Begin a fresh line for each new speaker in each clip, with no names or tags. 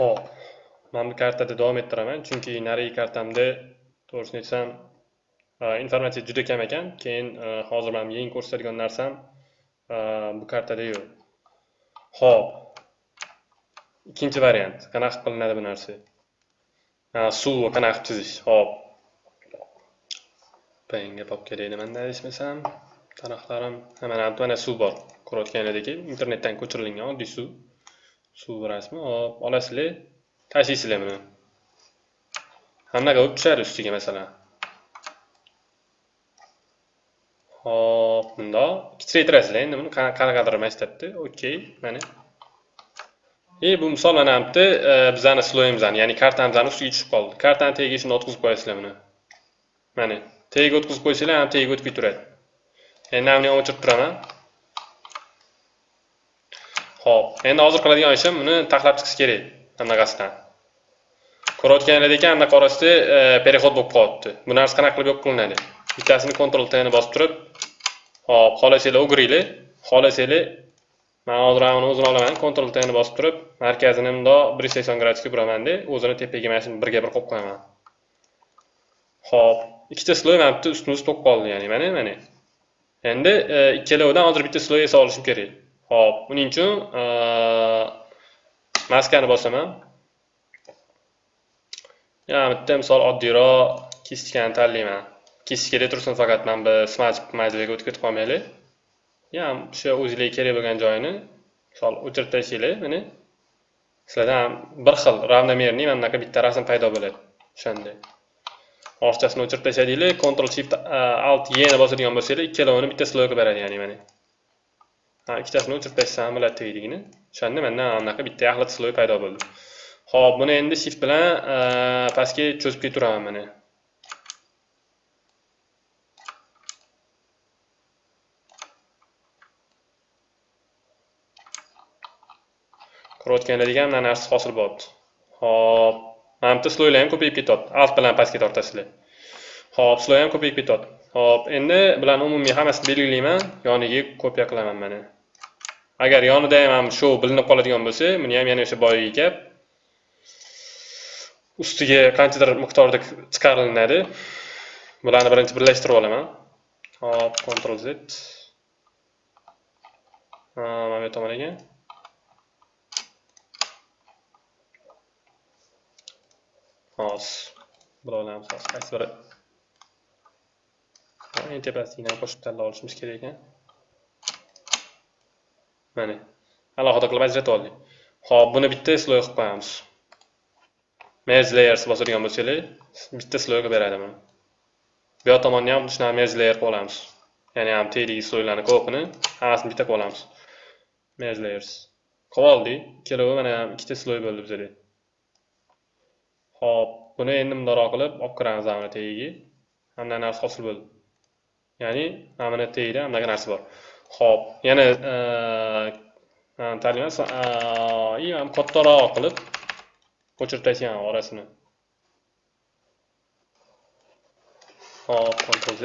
Xo'p, men bu kartada davom ettiraman, chunki narigi kartamda to'g'risini aytsam, e, informatsiya juda kam ekan. Keyin e, hozir mana yangi ko'rsatadigan narsam e, bu kartada yo'q. Xo'p. Ikkinchi variant. Qanaqa qilinadi bu narsa? Suv qanaqa chizish? Xo'p. Payinga pop kerak nimanda adashmasam, taraflarim mana mana suv bor. Ko'rayotganinglardek, internetdan ko'chirilgan oddiy suv. Suv rasmi hop olasizlar tashlaysizlar buni hammaga bo'lib tushadi ustiga masalan hop bundoq kichraytirasizlar endi buni qanaqadir masshtabda okey mana и bu misol mana bu yerda bizani sloyimizni ya'ni kartamizni ustiga tushib qoldi kartani tagiga shuni o'tkazib qo'yasizlar buni mana tagiga o'tkazib qo'ysanglar ham tagiga o'tib ketaveradi endi buni o'chirib turaman Xo'p, endi hozir qiladigan ishim buni taxlab chiqish kerak anaqasidan. Ko'rayotganinglardek anaqa orasida e, переход bo'lib qolyapti. Bu narsa qanaqa qilib yo'q qilinadi? Bittasini Ctrl T ni bosib turib, hop, xohlasanglar o'giringlar, xohlasanglar men hozir uni o'zini olaman, Ctrl T ni bosib turib, markazini bundoq 180 gradusga buramanda, o'zini tepaga mana shuni birga bir qo'yib qo'yaman. Xo'p, ikkita sloy mana bitta ustma-ust to'q qoldi, ya'ni mana mana. Endi e, ikkalovidan hozir bitta sloy esa olishim kerak. Xo'p, buning uchun maskani bosaman. Yana bitta misol oddiyroq kiskani tanlayman. Kiskada tursin faqat mana bu smart majliga o'tib ketib qolmaylik. Yana o'sha o'zingizga kerak bo'lgan joyini misol o'chirib tashlanglar, mana. Sizlarda ham bir xil ravnomerniy mana bunaqa bitta rasm paydo bo'ladi. O'shanday. Orchasini o'chirib tashladinglar, Ctrl Shift Alt Y ni bosadigan bo'lsanglar, ikkalovini bitta sloy beradi, ya'ni mana. Ikkitasini o'chirib tashlashim bo'ladi tagligini o'shanda manda anaqa bitta yaxlit sloy paydo bo'ldi. Ho'p buni endi shift bilan pastga cho'zib ketaveraman mana. Ko'rayotganlaringlar mana narsa hosil bo'libdi. Ho'p mana bitta sloylar ham ko'payib ketyapti. Alt bilan pastga tortasizlar ho'p sloy ham ko'payib ketyapti. Ho'p endi bularni umumiy hammasini belgilayman. Yoniga kopiya qilaman mana. Agar yonida ham shu bilinib qoladigan bo'lsa buni ham yana o'sha boyagi gap. Ustiga qanchadir miqdorda chiqarilinadi bularni birinchi birlashtirib olaman. Hop ctrl z. Mana bu tomonaga hozir bularni qaysi biri? Eng tepasiga qo'shib tanlab olishimiz kerak ekan mana alohida qilib ajrata oldik ho'p buni bitta sloy qilib qo'yamiz. Merge layers bosadigan bo'lsanglar bitta sloy qilib beradi buni. Bu yoq tomonni ham shunaqa merge layer qilib olamiz. Ya'ni ham tagidagi sloylarni ko'pini hammasini bitta qilib olamiz. Merge layers qilib oldik. Ikkalovi mana ikkita sloy bo'ldi bizada. Ho'p buni endi mundoqroq qilib olib kiramiz mana tagiga hamma narsa hosil bo'ldi. Ya'ni mana buni tagida bunaqa narsa bor. Xo'p, yana e, tanlayman и e, ham kattaroq qilib ko'chirib orasini. Xo'p, Ctrl Z.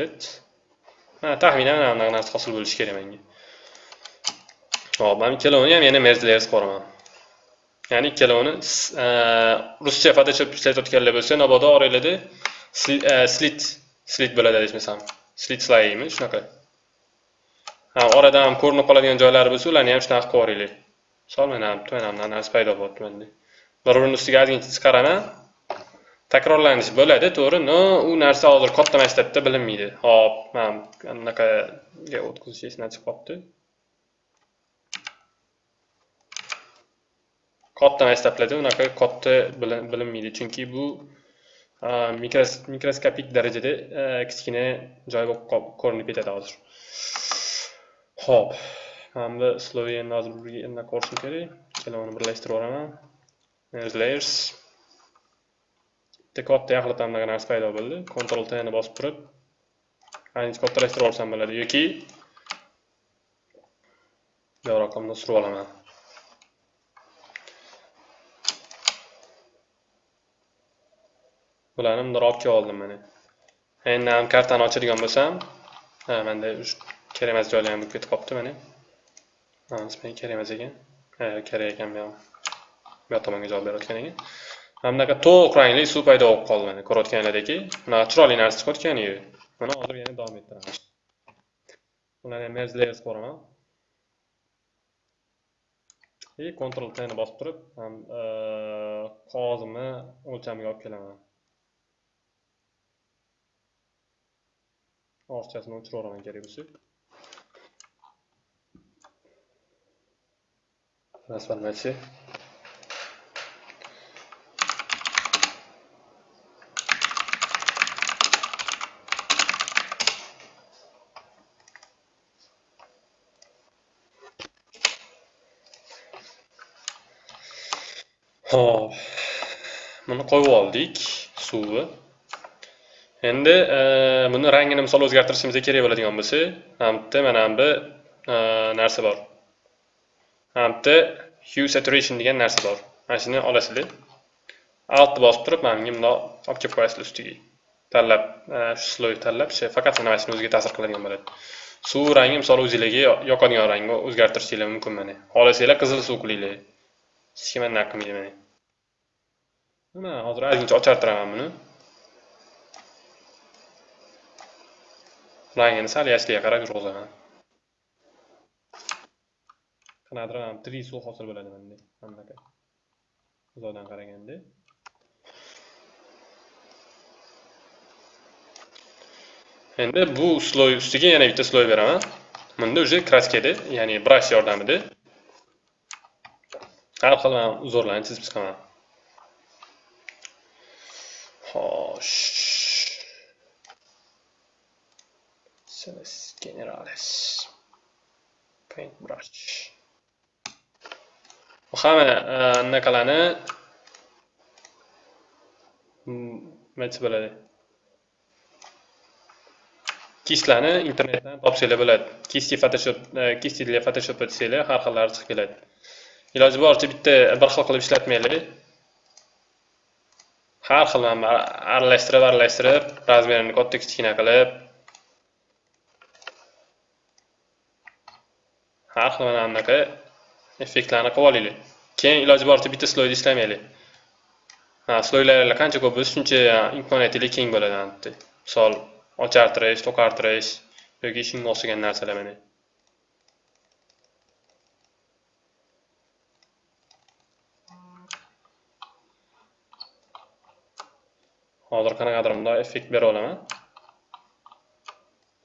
Ha, taxminan anaqa narsa hosil bo'lishi kerak menga. Xo'p, men ikkalovini ham yana merge layers qo'raman. Ya'ni ikkalovini e, ruscha Photoshop ishlatayotganlar bo'lsa, mabodo oranglarda slit slit bo'ladi deyishmasam. Slit slaymi shunaqa. Ha orada ham ko'rinib qoladigan joylari bo'lsa ularni ham shunaqa qilib yuboringlar. Misol mana mana narsa paydo bo'lyapti manda bir birini ustiga ozgincha chiqaraman takrorlanish bo'ladi to'g'ri. Но u narsa hozir katta maktabda bilinmaydi. Hop mana anaqaga o'tkazish esimdan chiqib qolibdi katta maktablarda unaqa katta bilinmaydi chunki bu mikroskopik darajada e, kichkina joy bo'lib ko'rinib ketadi hozir. Xo'p, mana bu Sloveniya hozir birga anaqa ko'rishim kerak. Ikkalovini birlashtirib yuboraman. Merge layers. Bitta katta yaxlatamdagi narsa paydo bo'ldi. Ctrl T ni bosib turib, ancha kattalashtirib olsam bo'ladi yoki yo'q raqamni surib olaman. Bularni bundoq olib oldim mana. Endi ham kartani ochadigan bo'lsam, ha, menda kerak emas joylar bo'lib ketib qolibdi mana nisbatan kerak emas ekan kerak ekan bu ham bu yoq tomonga javob berayotgan ekan mana bunaqa to'q rangli suv paydo bo'lib qoldi mana ko'rayotganlaringki bunaqa chiroyli narsa chiqayotganiyu mana hozir yana davom ettiramiz bularni ham merge layers qo'raman и Ctrl T ni bosib turib qog'ozimni o'lchamiga olib kelaman orchasini o'chiraveraman kerak bo'lsa transformatsiya Xo'p. Buni qo'yib oldik suvni. Endi e, buni rangini misol o'zgartirishimiz kerak bo'ladigan bo'lsa, hamda mana bu e, narsa bor. Hamda hue saturation degan narsa bor. Mana shuni olasizlar. altni bosib turib, mana bunga bundoq olib kelib qo'yasizlar ustiga. Tanlab, e, shu sloy tanlab, faqat mana shuni o'ziga ta'sir qiladigan bo'ladi. Suv rangi misol o'zinglarga yoqadigan rangni o'zgartirishinglar mumkin mana. Xohlasanglar qizil suv qilinglar. Hech kim anaqa qilmaydi mana. Mana hozir ozgincha ochartiraman buni. Rangini sal yashilga qarab yurg'izaman. Qanaqadir ham tri suv hosil bo'ladi bunday, bunaqa. Uzoqdan qaraganda. Endi bu sloy ustiga yana bitta sloy beraman. Bunda уже kraskada, ya'ni brush yordamida har xil uzorlarni chizib chiqaman. Xo'sh. Celeste Generales. Paintbrush. Hamma e, anaqalarni nima desa bo'ladi? Kistlarni internetdan topsanglar bo'ladi. Kisti Photoshop, e, kisti для Photoshop desanglar har xillari chiqib keladi. Iloji boricha bitta bir xil qilib ishlatmanglar. har xil aralashtirib aralashtirib razmerini katta kichkina qilib har xil mana bunaqa effektlarni qilib olinglar keyin iloji boricha bitta sloyni ishlamaylik ha sloylar qancha ko'p bo'lsa shuncha imkoniyatlar keng bo'ladi misol ochartirish to'qartirish yoki shunga o'xshagan narsalar mana. Hozir qanaqadir bundoq effekt bera olaman.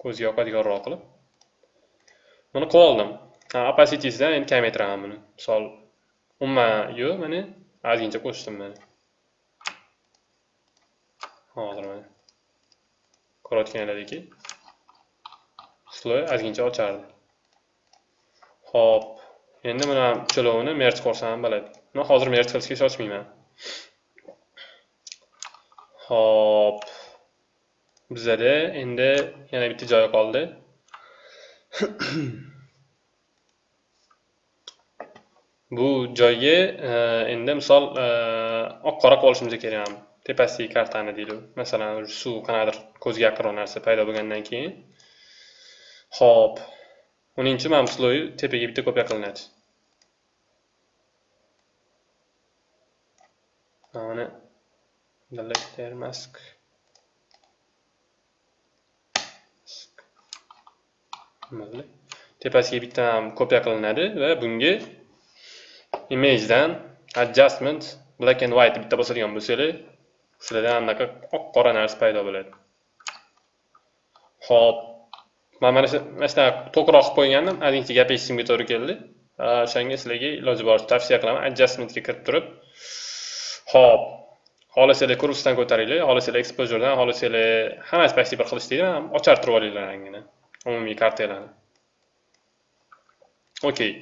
Ko'zga yoqadiganroq qilib. Buni qilib oldim. Opacitysdan endi kamaytiraman buni. Misol umuman yo'q mana ozgincha qo'shdim mana hozir mana ko'rayotganlaringki sloy ozgincha ochardi. Ho'p endi mana uchalovini merch qilsam bo'ladi. Man hozir merch qilishga shoshmayman. Hop. Bizada endi yana bitta joyi qoldi. Bu joyga e, endi misol e, oq qora qilib olishimiz kerak ham. Tepasidagi kartani deylik. Masalan, suv qanaqadir ko'zga yaqinroq narsa paydo bo'lgandan keyin. Hop. Uning uchun mana bu sloy tepaga bitta kopiya qilinadi. Mana delete mask tepasiga bitta ham kopiya qilinadi va bunga imagedan adjustment black and white bitta bosadigan bo'lsanglar sizlarda anaqa oq qora narsa paydo bo'ladi. Ho'p man mana shu mana shunaqa to'qroq qilib qo'ygandim ozgincha gap to'g'ri keldi. O'shanga sizlarga iloji boricha tavsiya qilaman adjustmentga kirib turib. Ho'p xohlasanglar kursdan ko'taringlar xohlasanglar exposuredan xohlasanglar hammasi почти bir xil ishlaydi ochartirib olinglar rangini umumiy kartalarni. Okey.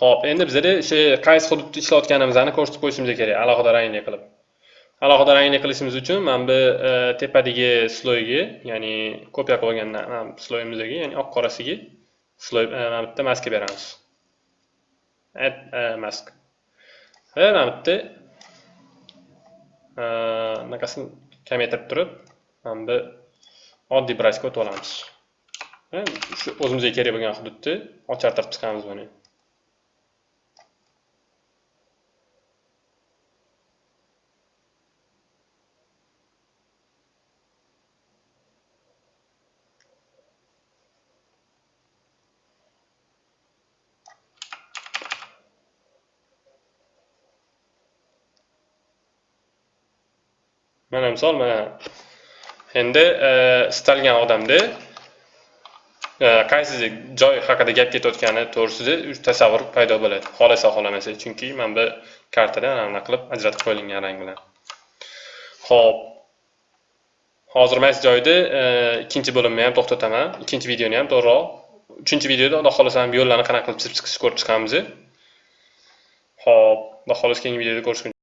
Ho'p endi bizada o'sha qaysi hududda ishlayotganimizni ko'rsatib qo'yishimiz kerak. Alohida rangli qilib. Alohida rangli qilishimiz uchun mana bu e, tepadagi sloyga ya'ni kopiya qilib sloyimizdagi, sloyimizga ya'ni oq qorasiga sloy e, mana bitta maska beramiz. Add e, mask. Va mana bitta anaqasini kamaytirib turib mana bu oddiy brashga o'tib olamiz shu o'zimizga kerak bo'lgan hududni ochartirib chiqamiz buni. Mana misol mana. Endi e, istalgan odamda e, qaysi joy haqida gap ketayotgani to'g'risida tasavvur paydo bo'ladi. Xohlasa xohlamasa. Chunki mana bu kartada mana bunaqa qilib ajratib qo'yilgan rang bilan. Ho'p hozir mana shu joyda e, ikkinchi bo'limni ham to'xtataman. Ikkinchi videoni ham to'g'riroq uchinchi videoda xudo xohlasa yo'llarni qanaqa qilib chizib chiqishni ko'rib chiqamiz ho'p xudo xohlasa keyingi videoda ko'rishguncha